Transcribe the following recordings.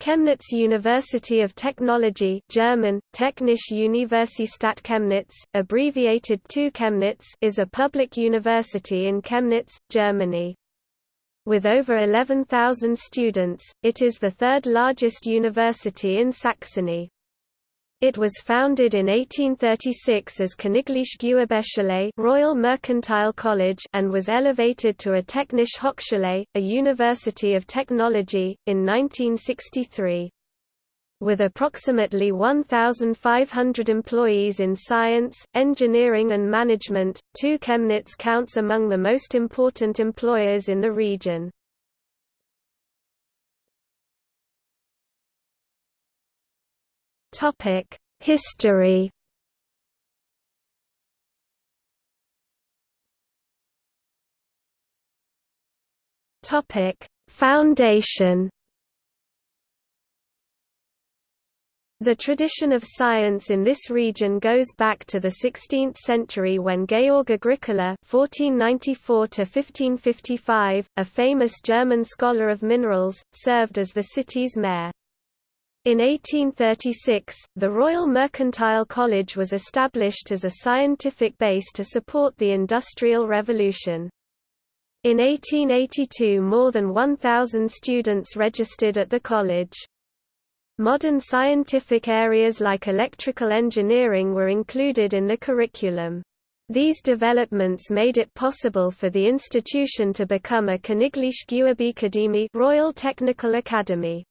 Chemnitz University of Technology German, Technische Universität Chemnitz, abbreviated to Chemnitz is a public university in Chemnitz, Germany. With over 11,000 students, it is the third largest university in Saxony. It was founded in 1836 as Königliche Gewerbeschule Royal Mercantile College and was elevated to a Technische Hochschule, a University of Technology, in 1963. With approximately 1,500 employees in science, engineering and management, TU Chemnitz counts among the most important employers in the region. Topic: History. Topic: Foundation. The tradition of science in this region goes back to the 16th century when Georg Agricola (1494–1555), a famous German scholar of minerals, served as the city's mayor. In 1836, the Royal Mercantile College was established as a scientific base to support the Industrial Revolution. In 1882 more than 1,000 students registered at the college. Modern scientific areas like electrical engineering were included in the curriculum. These developments made it possible for the institution to become a Königliche Gewerbeakademie Royal Technical Academy.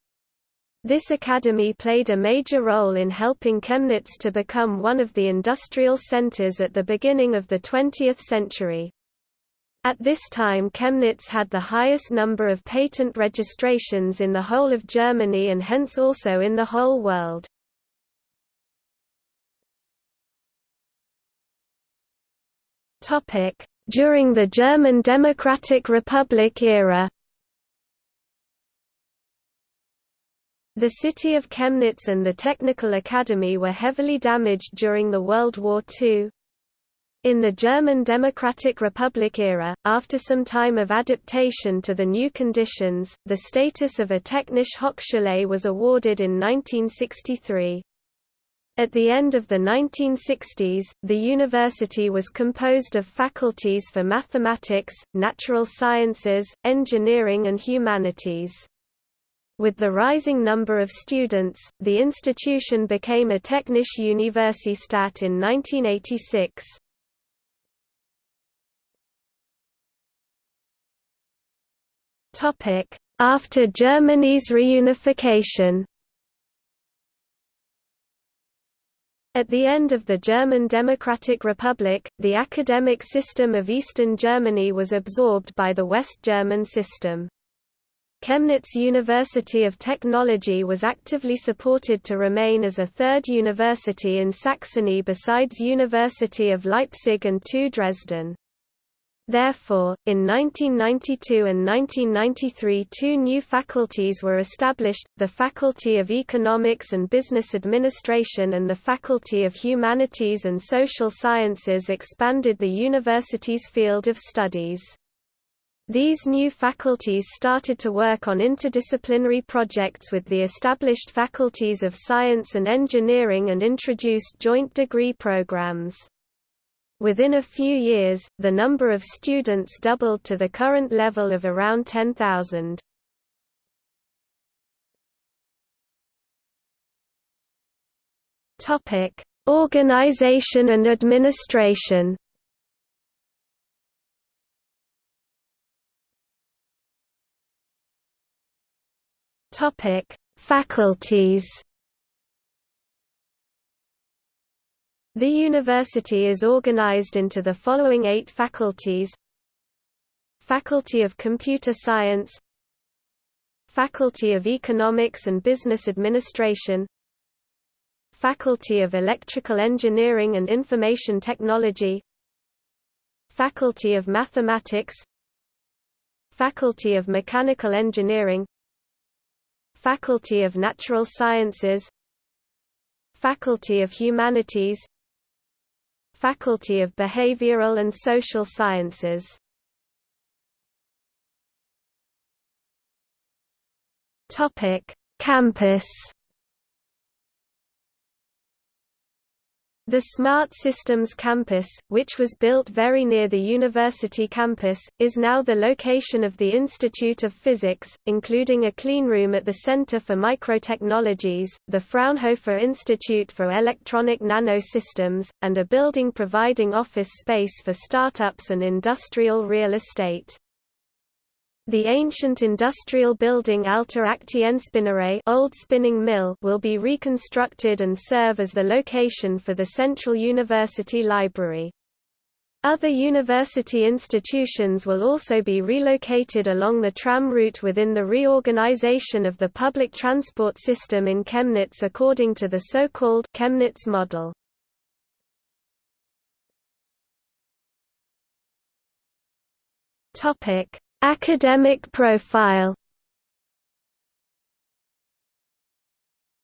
This academy played a major role in helping Chemnitz to become one of the industrial centers at the beginning of the 20th century. At this time Chemnitz had the highest number of patent registrations in the whole of Germany and hence also in the whole world. During the German Democratic Republic era The city of Chemnitz and the Technical Academy were heavily damaged during the World War II. In the German Democratic Republic era, after some time of adaptation to the new conditions, the status of a Technische Hochschule was awarded in 1963. At the end of the 1960s, the university was composed of faculties for mathematics, natural sciences, engineering and humanities. With the rising number of students, the institution became a Technische Universität in 1986. After Germany's reunification At the end of the German Democratic Republic, the academic system of Eastern Germany was absorbed by the West German system. Chemnitz University of Technology was actively supported to remain as a third university in Saxony besides University of Leipzig and TU Dresden. Therefore, in 1992 and 1993 two new faculties were established, the Faculty of Economics and Business Administration and the Faculty of Humanities and Social Sciences expanded the university's field of studies. These new faculties started to work on interdisciplinary projects with the established faculties of science and engineering and introduced joint degree programs. Within a few years, the number of students doubled to the current level of around 10,000. Organization and administration Topic: Faculties. The university is organized into the following eight faculties. Faculty of Computer Science. Faculty of Economics and Business Administration. Faculty of Electrical Engineering and Information Technology. Faculty of Mathematics. Faculty of Mechanical Engineering Faculty of Natural Sciences Faculty of Humanities Faculty of Behavioral and Social Sciences Campus The Smart Systems Campus, which was built very near the university campus, is now the location of the Institute of Physics, including a cleanroom at the Center for Microtechnologies, the Fraunhofer Institute for Electronic Nanosystems, and a building providing office space for startups and industrial real estate. The ancient industrial building Alte Aktienspinnerei old spinning mill will be reconstructed and serve as the location for the Central University Library. Other university institutions will also be relocated along the tram route within the reorganization of the public transport system in Chemnitz according to the so-called Chemnitz model. Topic: Academic profile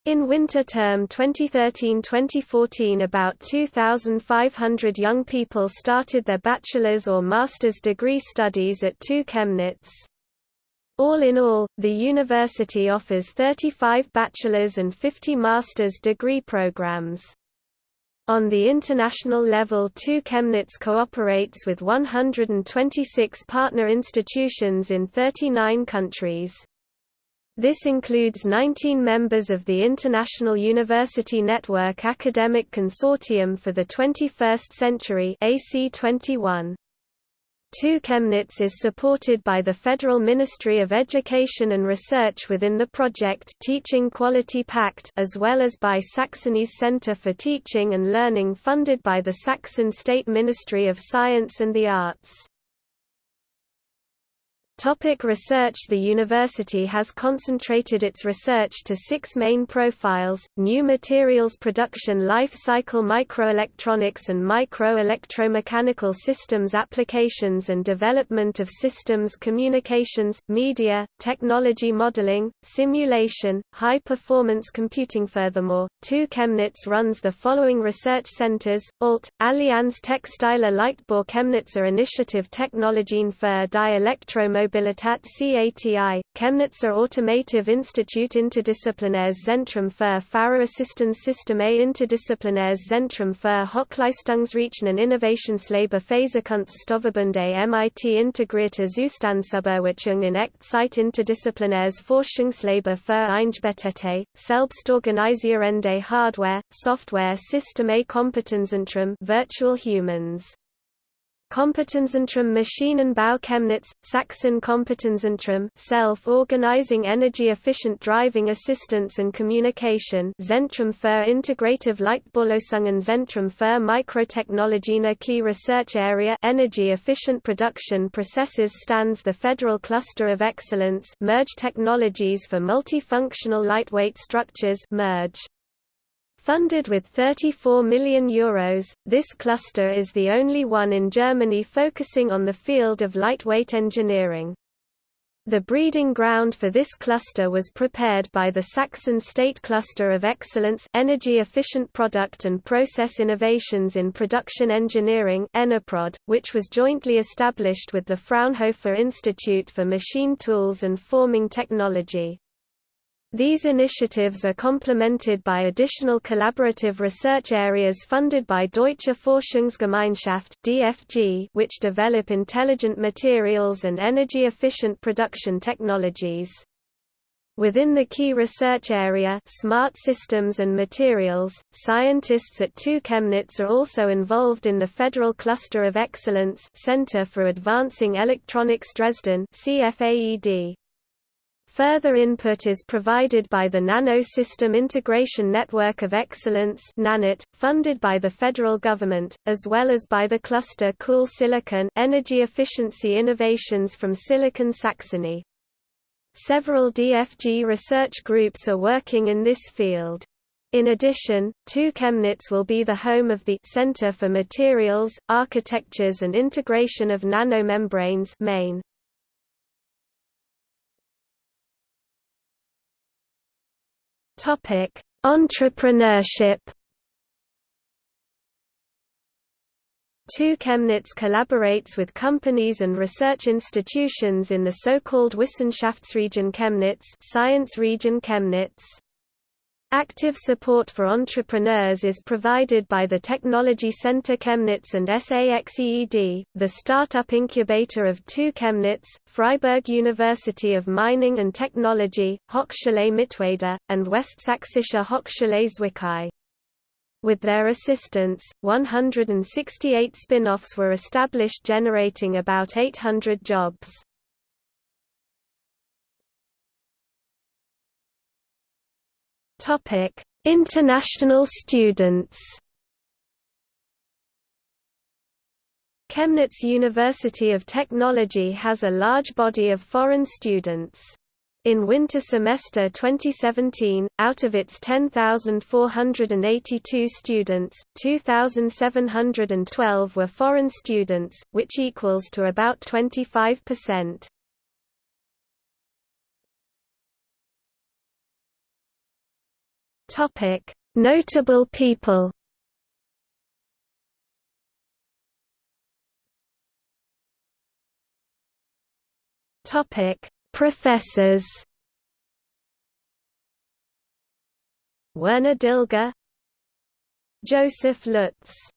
In winter term 2013-2014 about 2,500 young people started their bachelor's or master's degree studies at TU Chemnitz. All in all, the university offers 35 bachelor's and 50 master's degree programs. On the international level TU Chemnitz cooperates with 126 partner institutions in 39 countries. This includes 19 members of the International University Network Academic Consortium for the 21st Century AC 21. TU Chemnitz is supported by the Federal Ministry of Education and Research within the project Teaching Quality Pact as well as by Saxony's Center for Teaching and Learning funded by the Saxon State Ministry of Science and the Arts. Topic research. The university has concentrated its research to six main profiles, new materials production life cycle microelectronics and micro-electromechanical systems applications and development of systems communications, media, technology modeling, simulation, high-performance computing. Furthermore, TU Chemnitz runs the following research centers, ALT, Allianz Textile Leichtbau Chemnitzer Initiative Technologien für die Elektromobilität Mobilitat CATI, Chemnitzer Automotive Institute Interdisziplinäres Zentrum für Fahrerassistenzsysteme Interdisziplinäres Zentrum für Hochleistungsrechnen Innovationslabor Phasekunststoffverbunde MIT Integrierte Zustandsuberwachung in Echtzeit Interdisziplinäres Forschungslabor für Eingebettete, Selbstorganisierende Hardware, Software Systeme Kompetenzzentrum Virtual Humans Kompetenzzentrum Maschinenbau Chemnitz, Sachsen Kompetenzzentrum Self-Organizing Energy-Efficient Driving Assistance and Communication Zentrum für Integrative Leichtbaulösungen Zentrum für Mikrotechnologien Key Research Area Energy Efficient Production Processes stands the Federal Cluster of Excellence Merge Technologies for Multifunctional Lightweight Structures Merge Funded with €34 million, Euros, this cluster is the only one in Germany focusing on the field of lightweight engineering. The breeding ground for this cluster was prepared by the Saxon State Cluster of Excellence Energy Efficient Product and Process Innovations in Production Engineering which was jointly established with the Fraunhofer Institute for Machine Tools and Forming Technology. These initiatives are complemented by additional collaborative research areas funded by Deutsche Forschungsgemeinschaft (DFG), which develop intelligent materials and energy-efficient production technologies. Within the key research area smart systems and materials, scientists at TU Chemnitz are also involved in the Federal Cluster of Excellence Center for Advancing Electronics Dresden CFAED. Further input is provided by the Nano System Integration Network of Excellence funded by the federal government, as well as by the cluster Cool Silicon Energy Efficiency Innovations from Silicon Saxony. Several DFG research groups are working in this field. In addition, TU Chemnitz will be the home of the Center for Materials, Architectures and Integration of Nanomembranes main. Topic: Entrepreneurship. TU Chemnitz collaborates with companies and research institutions in the so-called Wissenschaftsregion Chemnitz Science Region Chemnitz. Active support for entrepreneurs is provided by the Technology Center Chemnitz and SAXEED, the startup incubator of TU Chemnitz, Freiberg University of Mining and Technology, Hochschule Mittweida, and Westsächsische Hochschule Zwickau. With their assistance, 168 spin-offs were established generating about 800 jobs. Topic: International students. Chemnitz University of Technology has a large body of foreign students. In winter semester 2017, out of its 10,482 students, 2,712 were foreign students, which equals to about 25%. Topic: Notable people. Topic: Professors. Werner Dilger, Joseph Lutz